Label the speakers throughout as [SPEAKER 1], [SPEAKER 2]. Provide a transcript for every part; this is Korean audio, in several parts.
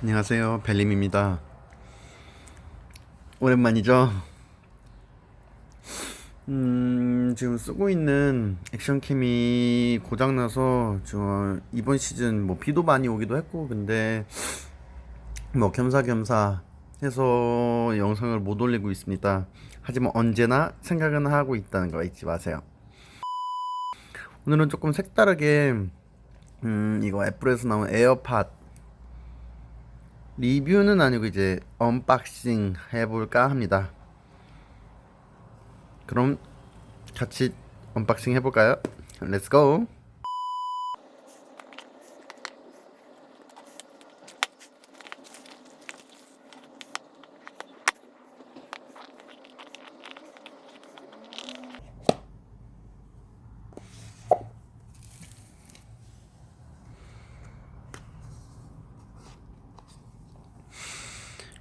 [SPEAKER 1] 안녕하세요. 벨림입니다. 오랜만이죠? 음 지금 쓰고 있는 액션캠이 고장나서 저 이번 시즌 뭐 비도 많이 오기도 했고 근데 뭐 겸사겸사 해서 영상을 못 올리고 있습니다. 하지만 언제나 생각은 하고 있다는 거 잊지 마세요. 오늘은 조금 색다르게 음 이거 애플에서 나온 에어팟 리뷰는 아니고 이제 unboxing 해볼까 합니다. 그럼 같이 unboxing 해볼까요? Go!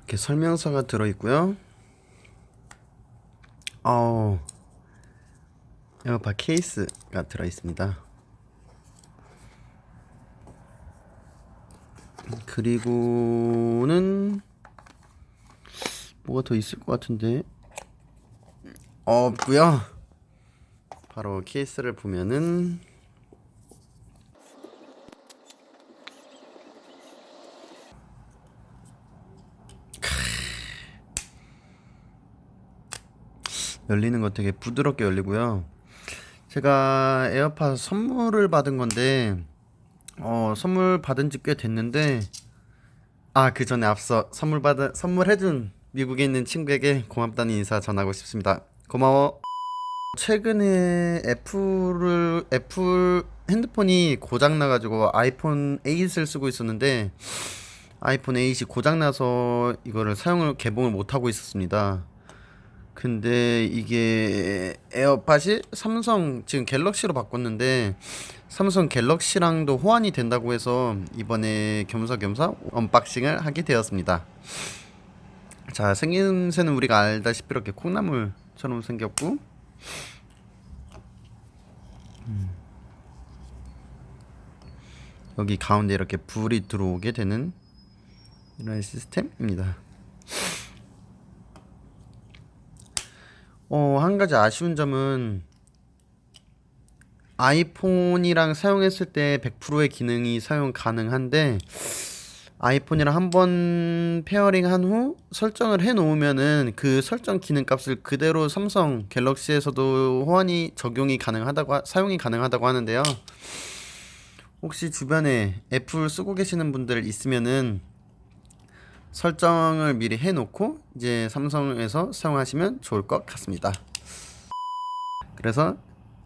[SPEAKER 1] 이렇게 설명서가 들어있고요. 어, 에어팟 케이스가 들어있습니다. 그리고는 뭐가 더 있을 것 같은데 없고요. 바로 케이스를 보면은 열리는 거 되게 부드럽게 열리고요. 제가 에어팟 선물을 받은 건데 어, 선물 받은 지 꽤 됐는데 아, 그 전에 앞서 선물 받은 선물해준 미국에 있는 친구에게 고맙다는 인사 전하고 싶습니다. 고마워. 최근에 애플을 애플 핸드폰이 고장 나가지고 아이폰 8을 쓰고 있었는데 아이폰 8이 고장 나서 이거를 사용을 개봉을 못 하고 있었습니다. 근데 이게 에어팟이 삼성 지금 갤럭시로 바꿨는데 삼성 갤럭시랑도 호환이 된다고 해서 이번에 겸사겸사 unboxing을 하게 되었습니다. 자 생김새는 우리가 알다시피 이렇게 콩나물처럼 생겼고 음. 여기 가운데 이렇게 불이 들어오게 되는 이런 시스템입니다. 어, 한 가지 아쉬운 점은 아이폰이랑 사용했을 때 100%의 기능이 사용 가능한데 아이폰이랑 한번 pairing 한 후 설정을 해 놓으면은 그 설정 기능 값을 그대로 삼성 갤럭시에서도 호환이 적용이 가능하다고 하, 사용이 가능하다고 하는데요. 혹시 주변에 애플 쓰고 계시는 분들 있으면은 설정을 미리 해놓고 이제 삼성에서 사용하시면 좋을 것 같습니다. 그래서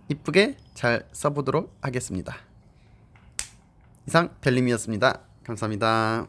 [SPEAKER 1] 이쁘게 잘 써보도록 하겠습니다. 이상 벨림이었습니다. 감사합니다.